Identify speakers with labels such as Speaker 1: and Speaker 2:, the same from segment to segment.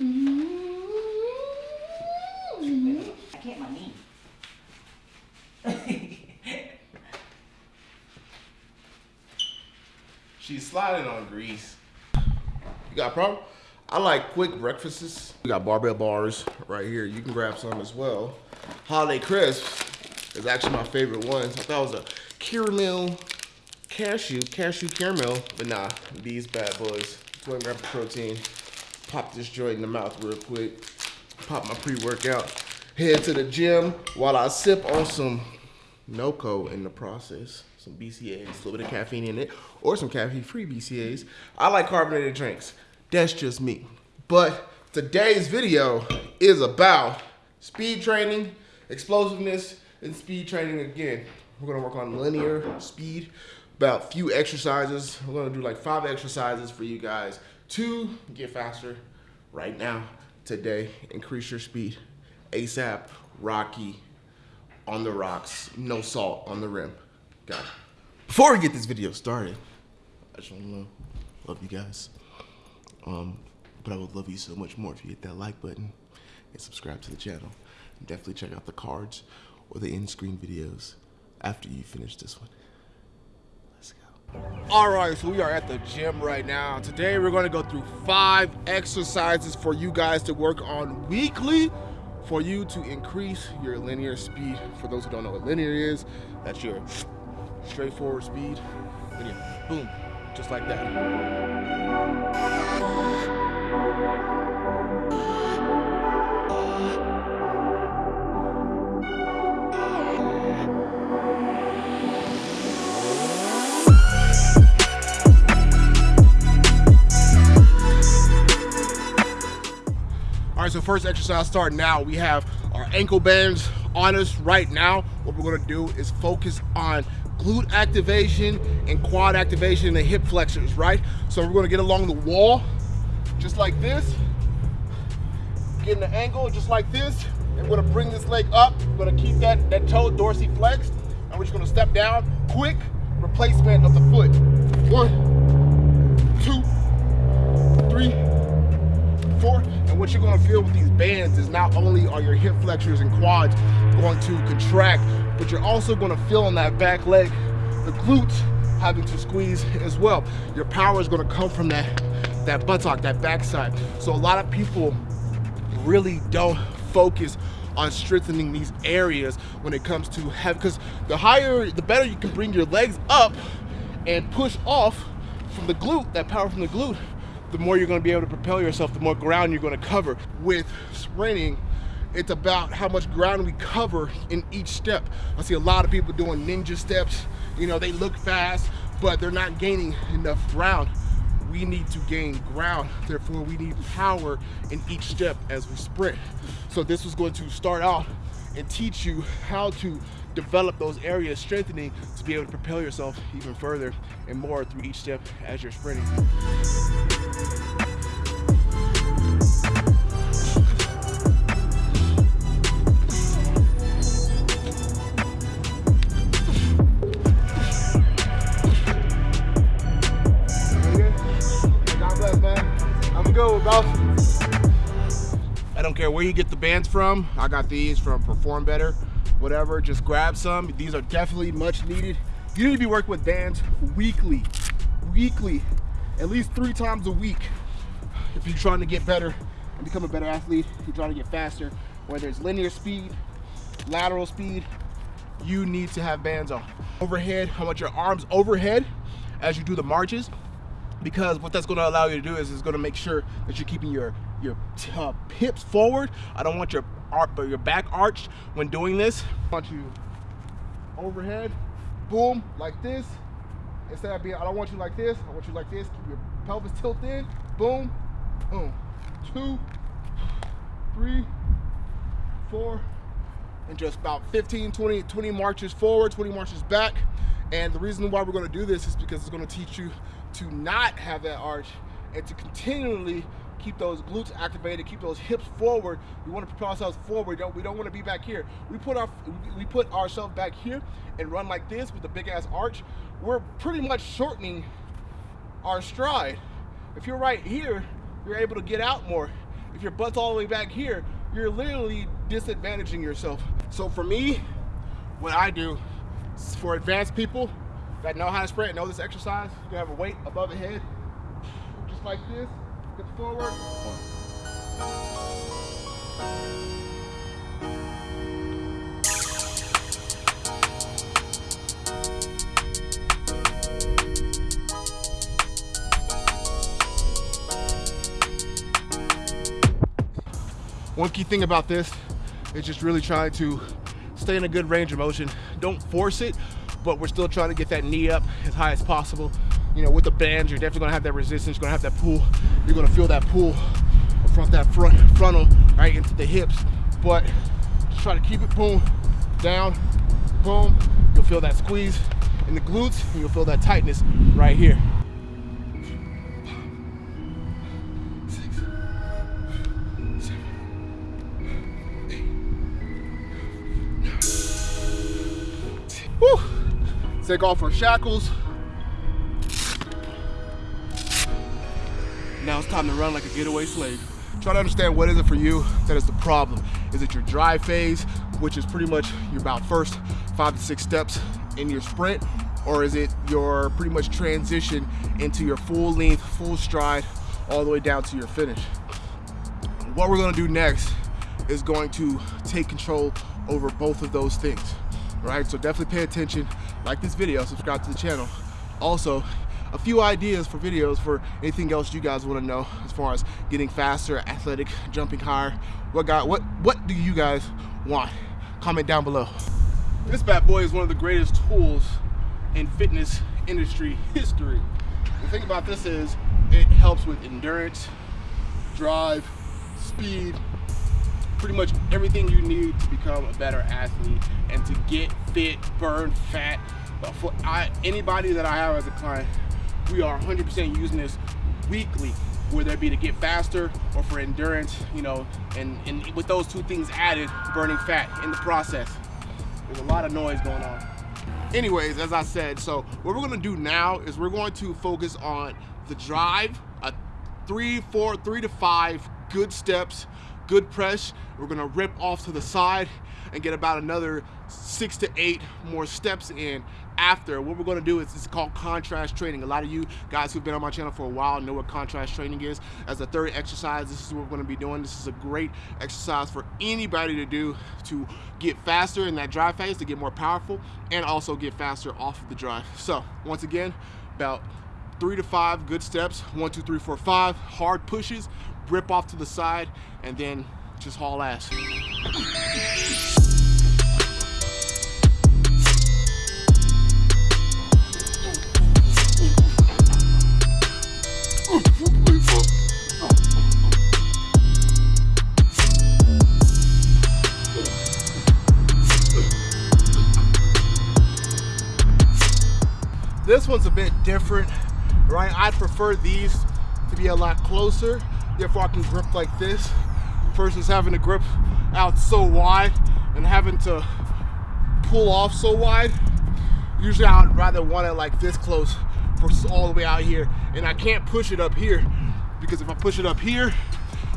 Speaker 1: Mm-hmm. I can't my knee.
Speaker 2: She's sliding on grease. You got a problem? I like quick breakfasts. We got Barebells bars right here. You can grab some as well. Holiday crisps is actually my favorite ones. I thought it was a caramel cashew, cashew caramel, but nah, these bad boys. 20 grams of protein. Pop this joint in the mouth real quick. Pop my pre-workout. Head to the gym while I sip on some NOCCO in the process. Some BCAAs, a little bit of caffeine in it, or some caffeine-free BCAAs. I like carbonated drinks. That's just me. But today's video is about speed training, explosiveness, and speed training again. We're gonna work on linear speed, about few exercises. We're gonna do like five exercises for you guys to get faster right now, today. Increase your speed. ASAP, Rocky, on the rocks, no salt on the rim. Got it. Before we get this video started, I just want to know, love you guys. Um, but I would love you so much more if you hit that like button and subscribe to the channel. And definitely check out the cards or the in-screen videos after you finish this one. All right, so we are at the gym right now. Today we're gonna go through five exercises for you guys to work on weekly for you to increase your linear speed. For those who don't know what linear is, that's your straightforward speed. Linear, boom, just like that. Right, so first exercise start now. We have our ankle bands on us right now. What we're gonna do is focus on glute activation and quad activation and hip flexors, right? So we're gonna get along the wall, just like this. Get the angle just like this. And we're gonna bring this leg up. We're gonna keep that, that toe dorsiflexed. And we're just gonna step down, quick replacement of the foot. One, two, three, four. And what you're gonna feel with these bands is not only are your hip flexors and quads going to contract, but you're also gonna feel on that back leg, the glutes having to squeeze as well. Your power is gonna come from that, that buttock, that backside. So a lot of people really don't focus on strengthening these areas when it comes to have, because the higher, the better you can bring your legs up and push off from the glute, that power from the glute, the more you're gonna be able to propel yourself, the more ground you're gonna cover. With sprinting, it's about how much ground we cover in each step. I see a lot of people doing ninja steps. You know, they look fast, but they're not gaining enough ground. We need to gain ground. Therefore, we need power in each step as we sprint. So this was going to start out and teach you how to develop those areas, strengthening to be able to propel yourself even further and more through each step as you're sprinting. I don't care where you get the bands from. I got these from Perform Better, whatever. Just grab some. These are definitely much needed. You need to be working with bands weekly, weekly, at least three times a week. If you're trying to get better and become a better athlete, if you're trying to get faster, whether it's linear speed, lateral speed, you need to have bands on. Overhead, I want your arms overhead as you do the marches because what that's going to allow you to do is it's going to make sure that you're keeping your your uh, hips forward. I don't want your arch, but your back arched when doing this. I want you overhead, boom, like this. Instead of being, I don't want you like this. I want you like this. Keep your pelvis tilted in. Boom, boom. Two, three, four, and just about 15, 20, 20 marches forward, 20 marches back. And the reason why we're gonna do this is because it's gonna teach you to not have that arch and to continually keep those glutes activated, keep those hips forward. We want to propel ourselves forward. Don't, we don't want to be back here. We put our we put ourselves back here and run like this with a big ass arch. We're pretty much shortening our stride. If you're right here, you're able to get out more. If your butt's all the way back here, you're literally disadvantaging yourself. So for me, what I do for advanced people that know how to sprint, know this exercise, you have a weight above the head, just like this, hip forward. One key thing about this is just really trying to stay in a good range of motion. Don't force it, but we're still trying to get that knee up as high as possible. You know, with the bands, you're definitely gonna have that resistance, you're gonna have that pull. You're gonna feel that pull from that front frontal right into the hips. But try to keep it boom, down, boom. You'll feel that squeeze in the glutes, and you'll feel that tightness right here. Woo. Take off our shackles. Now it's time to run like a getaway slave. Try to understand what is it for you that is the problem. Is it your drive phase, which is pretty much your about first five to six steps in your sprint, or is it your pretty much transition into your full length, full stride, all the way down to your finish? What we're gonna do next is going to take control over both of those things right? So definitely pay attention, like this video, subscribe to the channel. Also, a few ideas for videos for anything else you guys want to know as far as getting faster, athletic, jumping higher. What got what what do you guys want? Comment down below. This bad boy is one of the greatest tools in fitness industry history. The thing about this is it helps with endurance, drive, speed, pretty much everything you need to become a better athlete and to get fit, burn fat. But for I, anybody that I have as a client, we are 100% using this weekly, whether it be to get faster or for endurance, you know, and, and with those two things added, burning fat in the process. There's a lot of noise going on. Anyways, as I said, so what we're gonna do now is we're going to focus on the drive, a three, four, three to five good steps good press. We're gonna rip off to the side and get about another six to eight more steps in after. What we're gonna do is it's called contrast training. A lot of you guys who've been on my channel for a while know what contrast training is. As a third exercise, this is what we're gonna be doing. This is a great exercise for anybody to do to get faster in that drive phase, to get more powerful, and also get faster off of the drive. So once again, about three to five good steps, one, two, three, four, five, hard pushes, rip off to the side, and then just haul ass. Different, right? I prefer these to be a lot closer Therefore I can grip like this versus having to grip out so wide and having to pull off so wide. Usually I would rather want it like this close for all the way out here. And I can't push it up here because if I push it up here,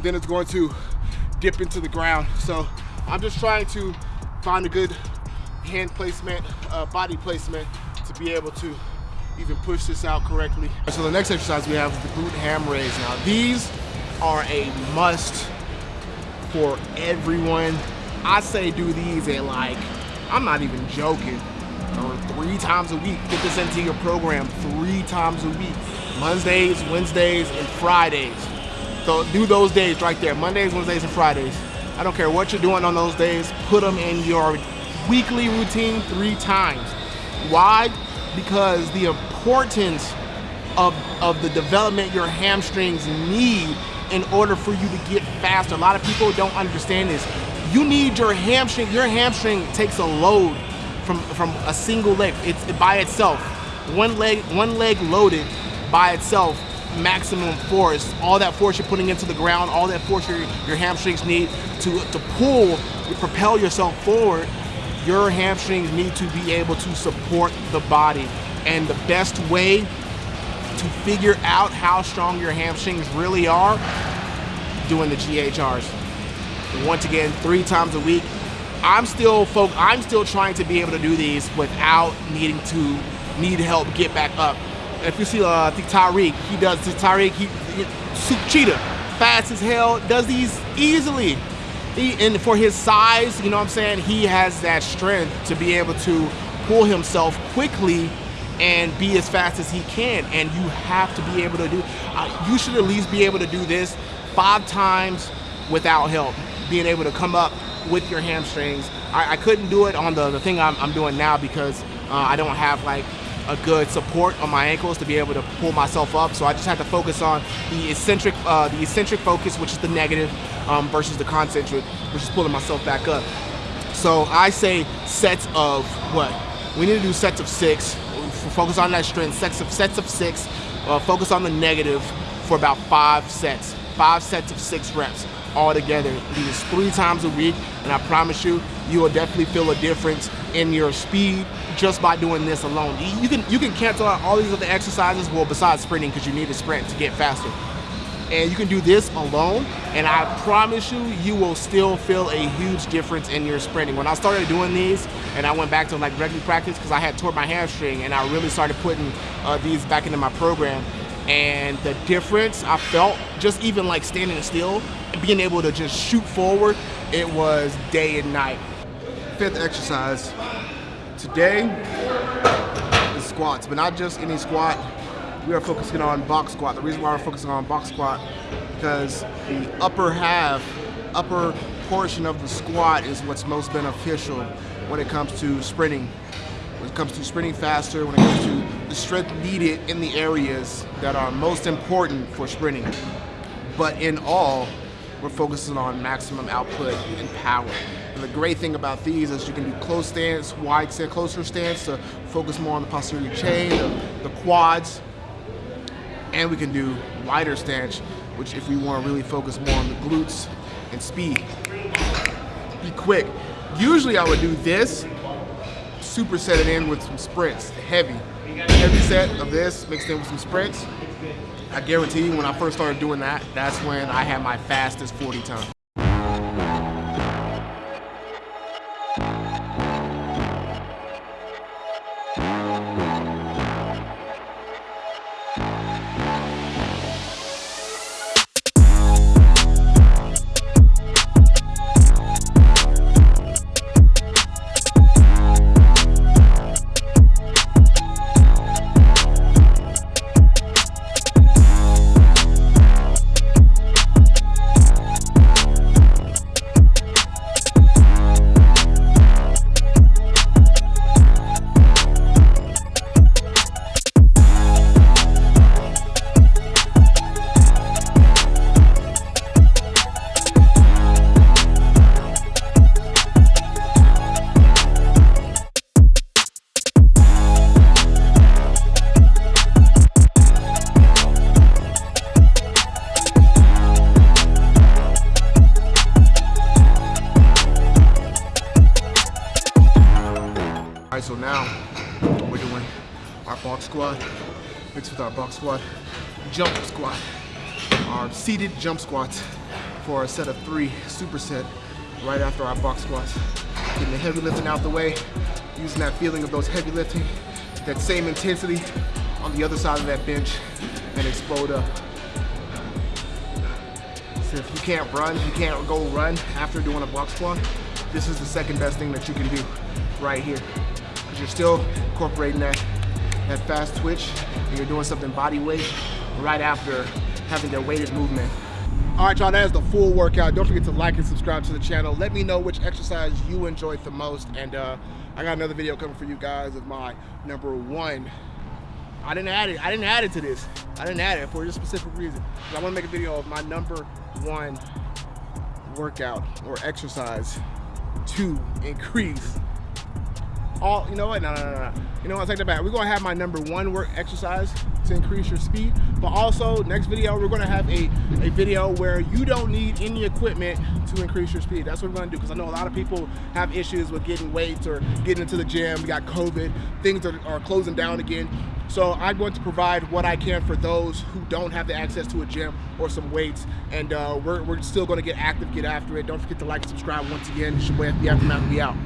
Speaker 2: then it's going to dip into the ground. So I'm just trying to find a good hand placement, uh, body placement to be able to even push this out correctly. So the next exercise we have is the glute ham raise. Now these are a must for everyone. I say do these at like, I'm not even joking, or three times a week. Get this into your program three times a week. Mondays, Wednesdays, and Fridays. So do those days right there, Mondays, Wednesdays, and Fridays. I don't care what you're doing on those days, put them in your weekly routine three times. Why? Because the importance of, of the development your hamstrings need in order for you to get faster. A lot of people don't understand this. You need your hamstring, your hamstring takes a load from, from a single leg. It's by itself. One leg, one leg loaded by itself, maximum force. All that force you're putting into the ground, all that force your, your hamstrings need to, to pull, to propel yourself forward, your hamstrings need to be able to support the body. And the best way to figure out how strong your hamstrings really are, doing the GHRs. Once again, three times a week. I'm still folk. I'm still trying to be able to do these without needing to need help get back up. If you see, uh, I think Tyreek, he does. Tyreek, he, he cheetah, fast as hell, does these easily. He, and for his size, you know what I'm saying, he has that strength to be able to pull himself quickly and be as fast as he can. And you have to be able to do, uh, you should at least be able to do this five times without help. Being able to come up with your hamstrings. I, I couldn't do it on the, the thing I'm, I'm doing now because uh, I don't have like a good support on my ankles to be able to pull myself up. So I just had to focus on the eccentric, uh, the eccentric focus, which is the negative, um, versus the concentric, which is pulling myself back up. So I say sets of what? We need to do sets of six. Focus on that strength. Sets of sets of six. Uh, focus on the negative for about five sets. Five sets of six reps all together. These three times a week, and I promise you, you will definitely feel a difference in your speed just by doing this alone. You can you can cancel out all these other exercises, well, besides sprinting, because you need to sprint to get faster. And you can do this alone, and I promise you, you will still feel a huge difference in your sprinting. When I started doing these, and I went back to like regular practice, because I had tore my hamstring, and I really started putting uh, these back into my program, and the difference I felt just even like standing still being able to just shoot forward, it was day and night. Fifth exercise today is squats, but not just any squat. We are focusing on box squat. The reason why we're focusing on box squat because the upper half, upper portion of the squat is what's most beneficial when it comes to sprinting when it comes to sprinting faster, when it comes to strength needed in the areas that are most important for sprinting. But in all, we're focusing on maximum output and power. And the great thing about these is you can do close stance, wide stance, closer stance to focus more on the posterior chain, the, the quads, and we can do wider stance, which if we want to really focus more on the glutes and speed. Be quick. Usually I would do this superset it in with some sprints, heavy. Heavy set of this mixed in with some sprints. I guarantee you when I first started doing that, that's when I had my fastest 40 time. Our box squat jump squat. Our seated jump squats for a set of three superset right after our box squats. Getting the heavy lifting out the way, using that feeling of those heavy lifting, that same intensity on the other side of that bench and explode up. So if you can't run, you can't go run after doing a box squat, this is the second best thing that you can do right here because you're still incorporating that, that fast twitch and you're doing something body weight right after having that weighted movement. All right, y'all, that is the full workout. Don't forget to like and subscribe to the channel. Let me know which exercise you enjoyed the most. And uh, I got another video coming for you guys of my number one. I didn't add it. I didn't add it to this. I didn't add it for a specific reason. I want to make a video of my number one workout or exercise to increase all, you know what, no, no, no, no. You know what, take that back. We're gonna have my number one work exercise to increase your speed, but also next video, we're gonna have a, a video where you don't need any equipment to increase your speed. That's what we're gonna do, because I know a lot of people have issues with getting weights or getting into the gym. We got COVID, things are, are closing down again. So I'm going to provide what I can for those who don't have the access to a gym or some weights. And uh, we're, we're still going to get active, get after it. Don't forget to like and subscribe once again. It's your boy FB Aftermath. We out.